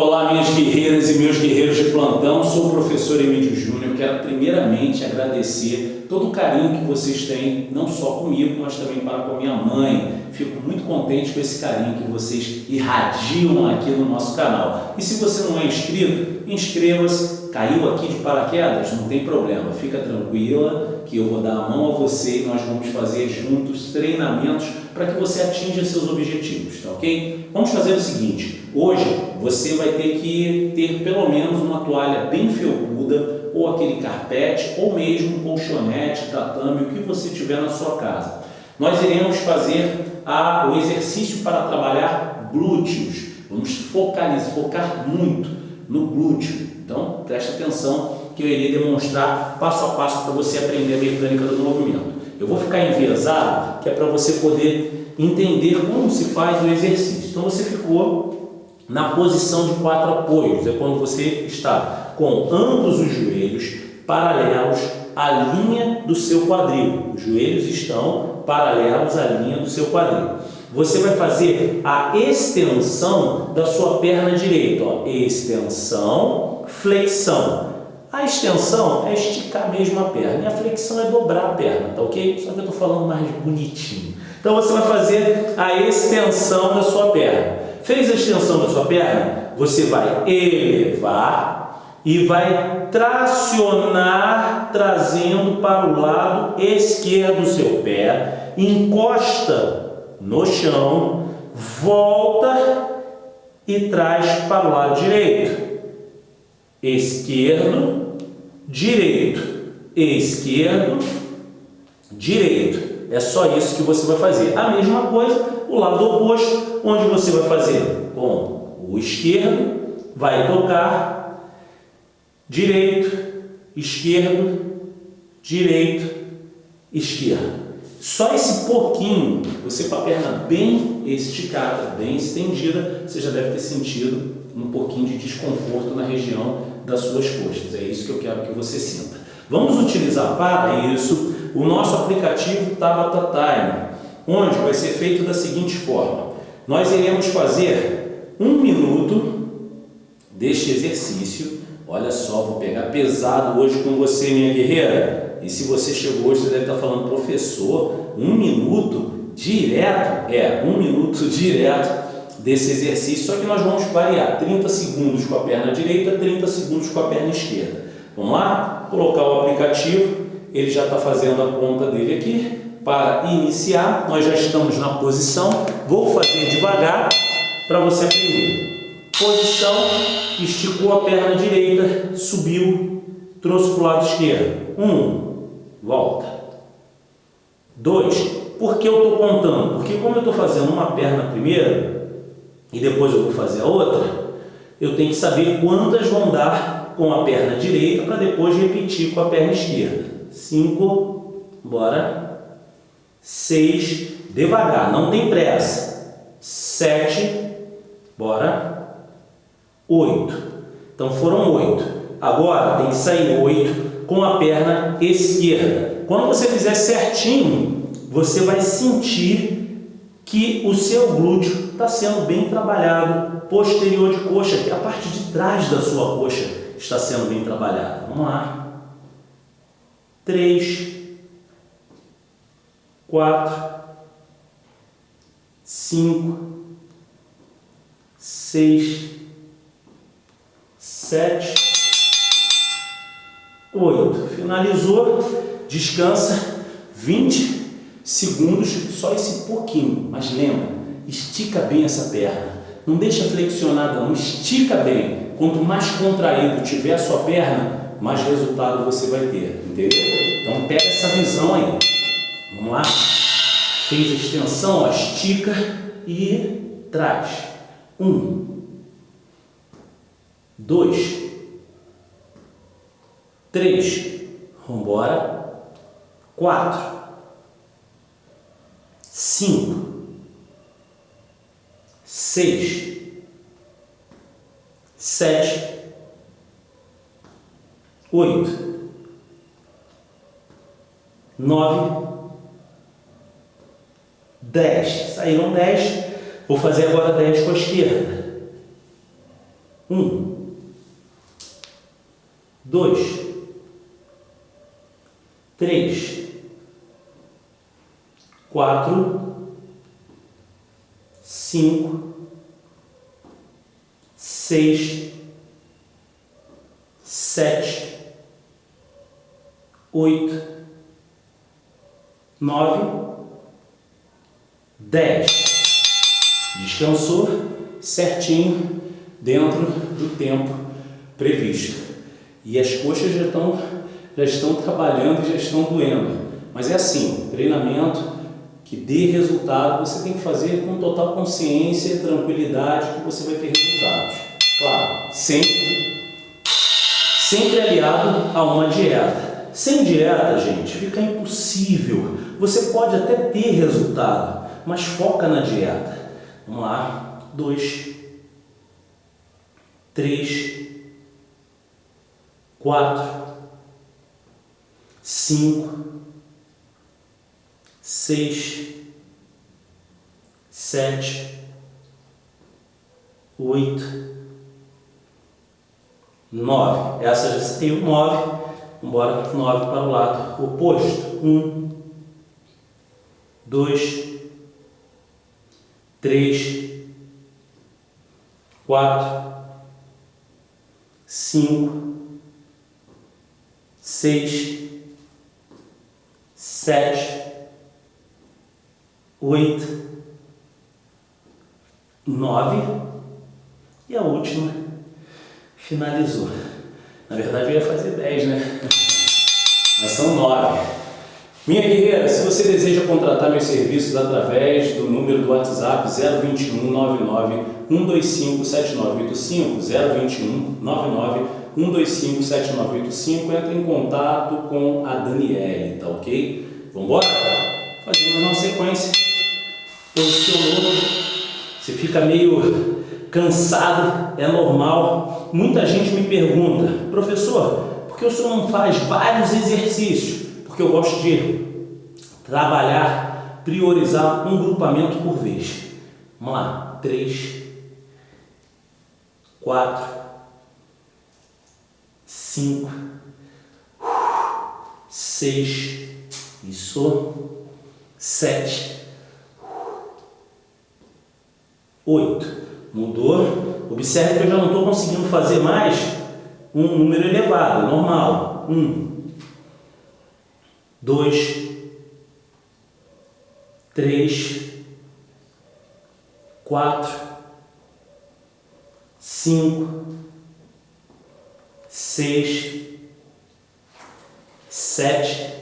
Olá, minhas guerreiras e meus guerreiros de plantão, sou o professor Emílio Júnior. Quero primeiramente agradecer todo o carinho que vocês têm, não só comigo, mas também para com a minha mãe. Fico muito contente com esse carinho que vocês irradiam aqui no nosso canal. E se você não é inscrito, inscreva-se. Caiu aqui de paraquedas? Não tem problema, fica tranquila que eu vou dar a mão a você e nós vamos fazer juntos treinamentos para que você atinja seus objetivos, tá ok? Vamos fazer o seguinte, hoje você vai ter que ter pelo menos uma toalha bem felpuda, ou aquele carpete, ou mesmo um colchonete, tatame, o que você tiver na sua casa. Nós iremos fazer a, o exercício para trabalhar glúteos. Vamos focalizar, focar muito no glúteo. Então, preste atenção que eu irei demonstrar passo a passo para você aprender a mecânica do movimento. Eu vou ficar enviesado, que é para você poder entender como se faz o exercício. Então, você ficou na posição de quatro apoios, é quando você está com ambos os joelhos paralelos à linha do seu quadril. Os joelhos estão paralelos à linha do seu quadril. Você vai fazer a extensão da sua perna direita. Ó. Extensão, flexão. A extensão é esticar mesmo a perna e a flexão é dobrar a perna, tá ok? Só que eu estou falando mais bonitinho. Então você vai fazer a extensão da sua perna. Fez a extensão da sua perna? Você vai elevar e vai tracionar trazendo para o lado esquerdo do seu pé, encosta no chão, volta e traz para o lado direito. Esquerdo, direito, esquerdo, direito. É só isso que você vai fazer. A mesma coisa o lado oposto, onde você vai fazer com o esquerdo, vai tocar, direito, esquerdo, direito, esquerdo. Só esse pouquinho, você com a perna bem esticada, bem estendida, você já deve ter sentido um pouquinho de desconforto na região das suas costas. É isso que eu quero que você sinta. Vamos utilizar para isso o nosso aplicativo Tabata Time onde vai ser feito da seguinte forma. Nós iremos fazer um minuto deste exercício. Olha só, vou pegar pesado hoje com você, minha guerreira. E se você chegou hoje, você deve estar falando, professor, um minuto direto? É, um minuto direto desse exercício, só que nós vamos variar 30 segundos com a perna direita, 30 segundos com a perna esquerda. Vamos lá? Colocar o aplicativo, ele já está fazendo a conta dele aqui para iniciar, nós já estamos na posição, vou fazer devagar para você aprender. Posição, esticou a perna direita, subiu, trouxe para o lado esquerdo. Um, volta. Dois, por que eu estou contando? Porque como eu estou fazendo uma perna primeiro e depois eu vou fazer a outra, eu tenho que saber quantas vão dar com a perna direita para depois repetir com a perna esquerda. Cinco, bora. 6, devagar, não tem pressa. 7, bora. 8. Então foram 8. Agora tem que sair 8 com a perna esquerda. Quando você fizer certinho, você vai sentir que o seu glúteo está sendo bem trabalhado. Posterior de coxa, que é a parte de trás da sua coxa, está sendo bem trabalhada. Vamos lá. 3, quatro, cinco, seis, sete, oito. Finalizou, descansa 20 segundos, só esse pouquinho. Mas lembra, estica bem essa perna. Não deixa flexionada, não estica bem. Quanto mais contraído tiver a sua perna, mais resultado você vai ter, entendeu? Então pega essa visão aí. Vamos lá? Fez a extensão, ó, estica e traz. Um, dois, três, embora. Quatro, cinco, seis, sete, oito, nove 10. Saíram 10. Vou fazer agora 10 com a esquerda. Um, dois, três, quatro, cinco, seis, sete, oito, nove, dez. Descansou certinho dentro do tempo previsto. E as coxas já estão, já estão trabalhando e já estão doendo. Mas é assim, treinamento que dê resultado, você tem que fazer com total consciência e tranquilidade que você vai ter resultados. Claro, sempre, sempre aliado a uma dieta. Sem dieta, gente, fica impossível. Você pode até ter resultado, mas foca na dieta. Vamos lá. Dois, três, quatro, cinco, seis, sete, oito, nove. Essa já saiu nove. Embora nove para o lado. Oposto. Um, dois, três, quatro, cinco, seis, sete, oito, nove e a última finalizou. Na verdade eu ia fazer dez, né? Mas são nove. Minha guerreira, se você deseja contratar meus serviços através do número do WhatsApp 021 99 125 7985, 021 99 125 7985, entre em contato com a Daniele, tá ok? Vamos embora? Fazendo uma sequência. Posicionou, você fica meio cansado, é normal. Muita gente me pergunta, professor, por que o senhor não faz vários exercícios? porque eu gosto de trabalhar, priorizar um grupamento por vez. Vamos lá, três, quatro, cinco, seis, isso, sete, oito. Mudou? Observe que eu já não estou conseguindo fazer mais um número elevado, normal. Um, dois, três, quatro, cinco, seis, sete,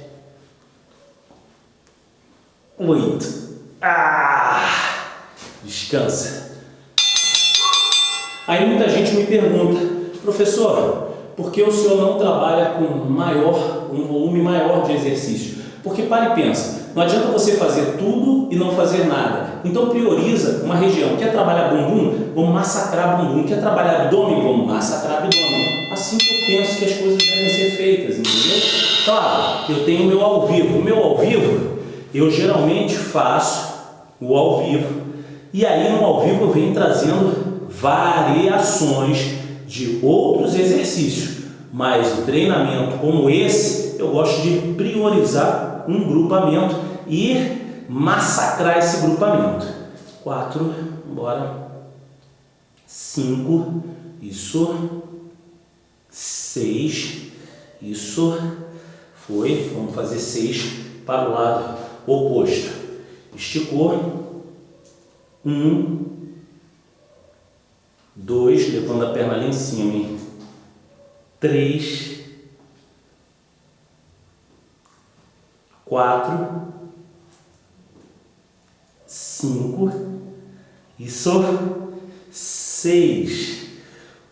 oito. Ah! Descansa. Aí muita gente me pergunta, professor, por que o senhor não trabalha com maior um volume maior de exercício. Porque para e pensa, não adianta você fazer tudo e não fazer nada. Então prioriza uma região. Quer trabalhar bumbum? Vamos massacrar bumbum. Quer trabalhar abdômen? Vamos massacrar abdômen. Assim que eu penso que as coisas devem ser feitas, entendeu? Claro, eu tenho o meu ao vivo. O meu ao vivo, eu geralmente faço o ao vivo. E aí no ao vivo eu venho trazendo variações de outros exercícios. Mas o treinamento como esse, eu gosto de priorizar um grupamento e massacrar esse grupamento. Quatro, bora. Cinco, isso. Seis, isso. Foi, vamos fazer seis para o lado oposto. Esticou. Um, dois, levando a perna ali em cima, hein? três, quatro, cinco, isso, seis.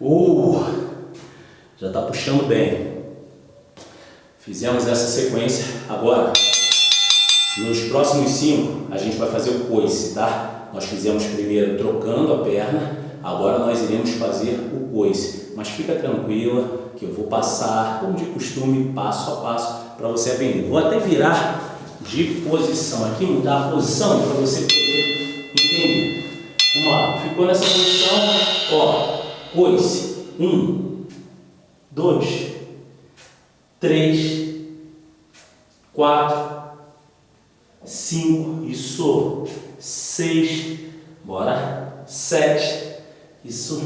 Uh, já está puxando bem. Fizemos essa sequência. Agora, nos próximos cinco, a gente vai fazer o coice, tá? Nós fizemos primeiro trocando a perna, agora nós iremos fazer o coice. Mas fica tranquila, que eu vou passar, como de costume, passo a passo, para você aprender. Vou até virar de posição aqui, mudar a posição para você poder entender. Vamos lá, ficou nessa posição, ó, Coice. Um, dois, três, quatro, cinco, isso, seis, bora, sete, isso,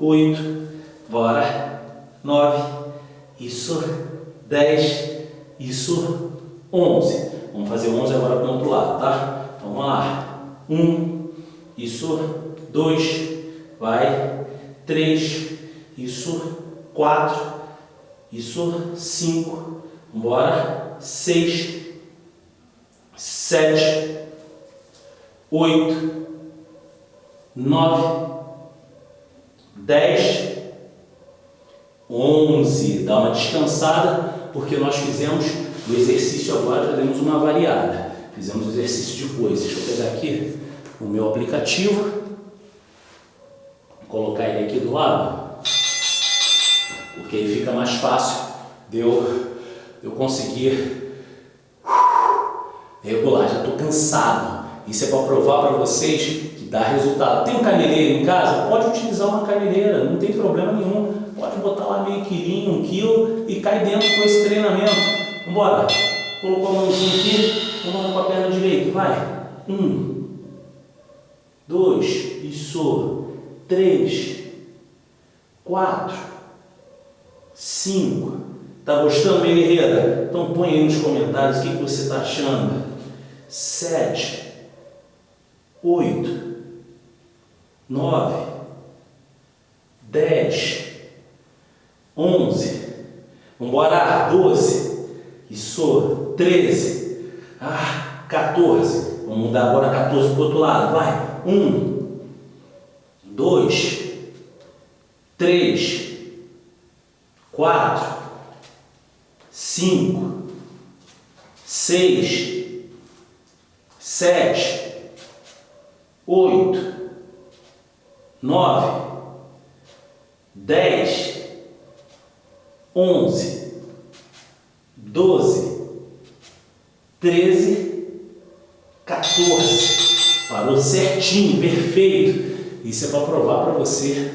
oito, bora, nove, isso, dez, isso, onze. Vamos fazer onze agora para o outro lado, tá? Então, vamos lá. Um, isso, dois, vai, três, isso, quatro, isso, cinco, bora, seis, sete, oito, nove, dez, onze. Dá uma descansada, porque nós fizemos o exercício agora, já demos uma variada. Fizemos o exercício de coisas. Deixa eu pegar aqui o meu aplicativo, colocar ele aqui do lado, porque aí fica mais fácil de eu, eu conseguir regular. Já estou cansado. Isso é para provar para vocês que dá resultado. Tem um caneleiro em casa? Pode utilizar uma caneleira, não tem problema nenhum. Pode botar lá meio quilinho, um quilo e cai dentro com esse treinamento. Vambora. Colocou a mãozinha aqui, vamos com a perna direita. Vai. Um, dois, isso. Três, quatro, cinco. Tá gostando, minha guerreira? Então põe aí nos comentários o que, que você está achando. Sete, oito, nove, dez, onze. Vambora, doze. Isso, treze. Ah, 14. Vamos mudar agora 14 para o outro lado. Vai. Um, dois, três, quatro, cinco, seis, sete, oito, nove, dez, onze, doze, treze, 14. Parou certinho, perfeito. Isso é para provar para você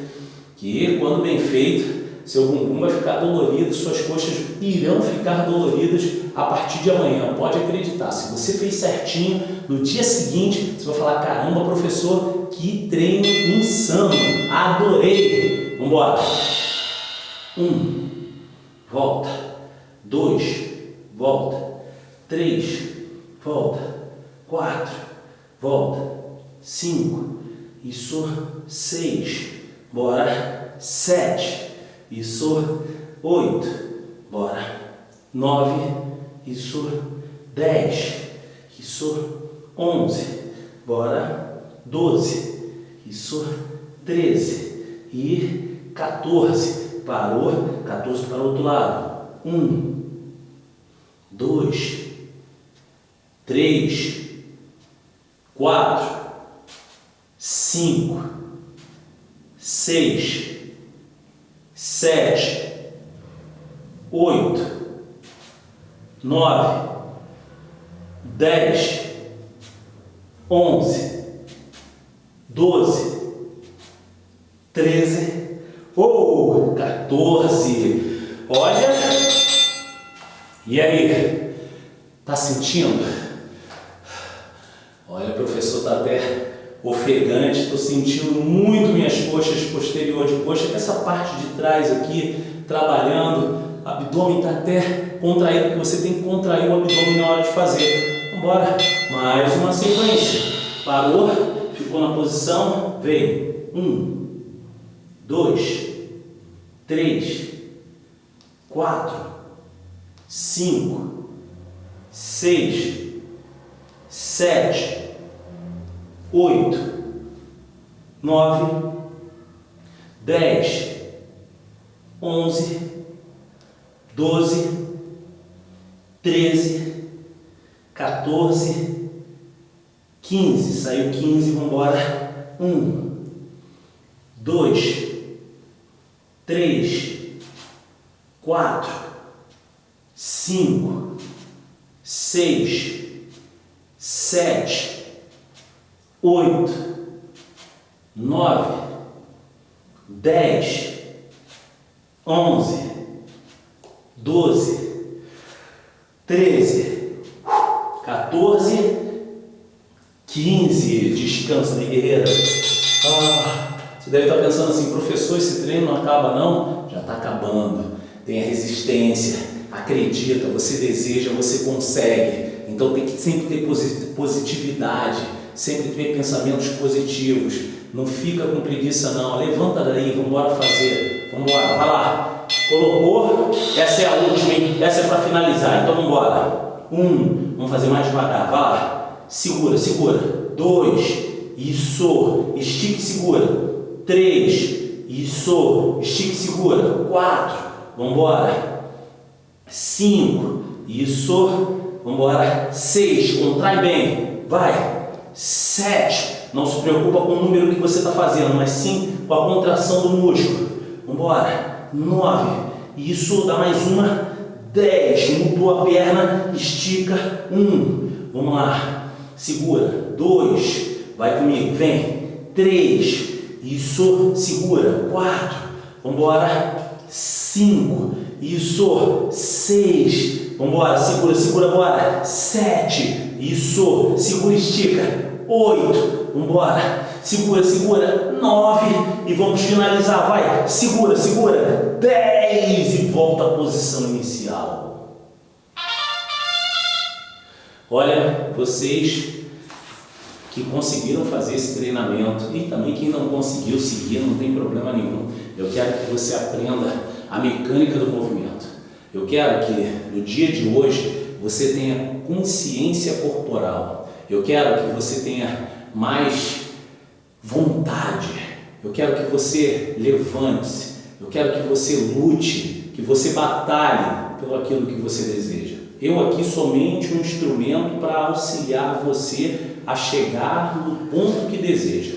que quando bem feito, seu bumbum vai ficar dolorido, suas coxas irão ficar doloridas a partir de amanhã. Pode acreditar. Se você fez certinho, no dia seguinte você vai falar: caramba, professor, que treino insano! Adorei! Vamos embora. Um, volta. Dois, volta. Três, volta quatro, volta, cinco, isso, seis, bora, sete, isso, oito, bora, nove, isso, dez, isso, onze, bora, doze, isso, treze. E 14, parou, 14 para o outro lado, um, dois, três, quatro, cinco, seis, sete, oito, nove, dez, onze, doze, treze. Ou 14. Olha, e aí, tá sentindo? Olha, professor está até ofegante, estou sentindo muito minhas coxas posterior de coxa, essa parte de trás aqui, trabalhando, abdômen está até contraído, porque você tem que contrair o abdômen na hora de fazer. Vamos mais uma sequência. Parou, ficou na posição, veio. Um, dois, três, quatro, cinco, seis, sete, oito, nove, dez, onze, doze, treze, 14, 15. Saiu 15, vamos embora. Um, dois, três, quatro, cinco, seis, sete, oito, nove, 10, 11, 12, 13, 14, 15. Descansa, minha guerreira. Ah, você deve estar pensando assim, professor, esse treino não acaba não? Já está acabando. Tenha resistência, acredita, você deseja, você consegue. Então tem que sempre ter positividade, sempre ter pensamentos positivos. Não fica com preguiça não, levanta daí, vamos embora fazer. Vamos embora, vai lá. Colocou, essa é a última, hein? essa é para finalizar, então vamos embora. Um, vamos fazer mais devagar, vai lá. Segura, segura. Dois, isso, estique e segura. Três, isso, estique e segura. Quatro, vamos embora. Cinco, isso, vamos embora. Seis, contrai bem, vai. Sete, não se preocupa com o número que você está fazendo, mas sim com a contração do músculo. Vamos embora. Nove. Isso dá mais uma. Dez. Mudou a perna. Estica. Um. Vamos lá. Segura. Dois. Vai comigo. Vem. Três. Isso. Segura. Quatro. Vamos embora. Cinco. Isso. Seis. Vamos embora. Segura, segura, bora. Sete. Isso. Segura, estica. Oito embora. Segura, segura. Nove. E vamos finalizar. Vai. Segura, segura. Dez. E volta à posição inicial. Olha, vocês que conseguiram fazer esse treinamento e também quem não conseguiu seguir, não tem problema nenhum. Eu quero que você aprenda a mecânica do movimento. Eu quero que no dia de hoje você tenha consciência corporal. Eu quero que você tenha mais vontade. Eu quero que você levante-se. Eu quero que você lute, que você batalhe pelo aquilo que você deseja. Eu aqui somente um instrumento para auxiliar você a chegar no ponto que deseja.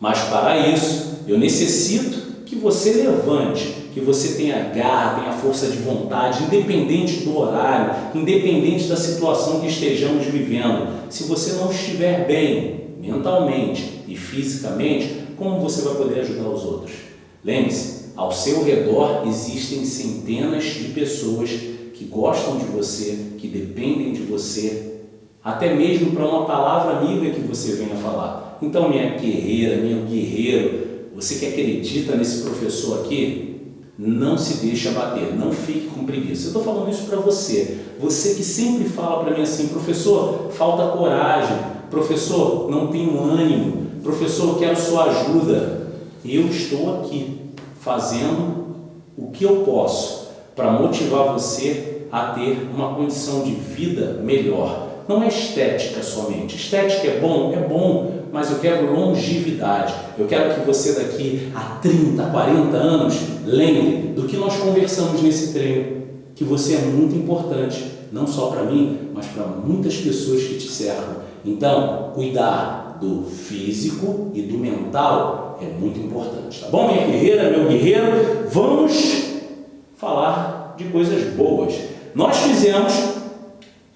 Mas para isso, eu necessito que você levante, que você tenha garra, tenha força de vontade, independente do horário, independente da situação que estejamos vivendo. Se você não estiver bem, mentalmente e fisicamente, como você vai poder ajudar os outros? Lembre-se, ao seu redor existem centenas de pessoas que gostam de você, que dependem de você, até mesmo para uma palavra amiga que você venha falar. Então, minha guerreira, meu guerreiro, você que acredita nesse professor aqui, não se deixe abater, não fique com preguiça. Eu estou falando isso para você, você que sempre fala para mim assim, professor, falta coragem, Professor, não tenho ânimo. Professor, quero sua ajuda. Eu estou aqui fazendo o que eu posso para motivar você a ter uma condição de vida melhor. Não é estética somente. Estética é bom? É bom, mas eu quero longevidade. Eu quero que você daqui a 30, 40 anos lembre do que nós conversamos nesse treino, que você é muito importante, não só para mim, mas para muitas pessoas que te cercam. Então, cuidar do físico e do mental é muito importante, tá bom, minha guerreira, meu guerreiro? Vamos falar de coisas boas. Nós fizemos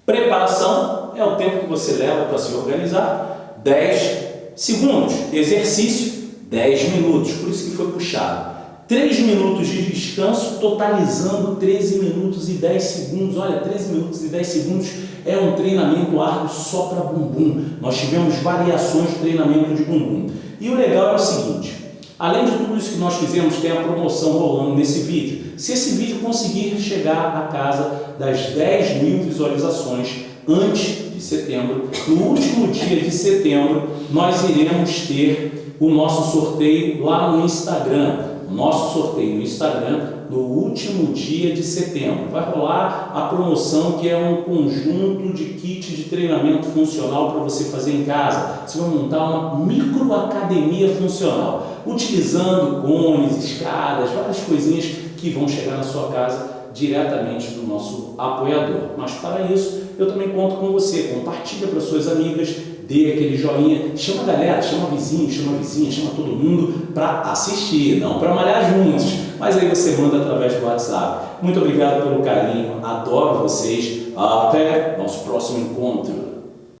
preparação, é o tempo que você leva para se organizar, 10 segundos, exercício, 10 minutos, por isso que foi puxado. 3 minutos de descanso, totalizando 13 minutos e 10 segundos. Olha, 13 minutos e 10 segundos é um treinamento árduo só para bumbum. Nós tivemos variações de treinamento de bumbum. E o legal é o seguinte, além de tudo isso que nós fizemos, tem a promoção rolando nesse vídeo. Se esse vídeo conseguir chegar à casa das 10 mil visualizações antes de setembro, no último dia de setembro, nós iremos ter o nosso sorteio lá no Instagram nosso sorteio no Instagram no último dia de setembro. Vai rolar a promoção que é um conjunto de kit de treinamento funcional para você fazer em casa. Você vai montar uma microacademia funcional, utilizando cones, escadas, várias coisinhas que vão chegar na sua casa diretamente do nosso apoiador. Mas para isso, eu também conto com você. Compartilha para suas amigas, dê aquele joinha, chama a galera, chama vizinho, chama vizinha, chama todo mundo para assistir, não para malhar juntos, mas aí você manda através do WhatsApp. Muito obrigado pelo carinho, adoro vocês, até nosso próximo encontro.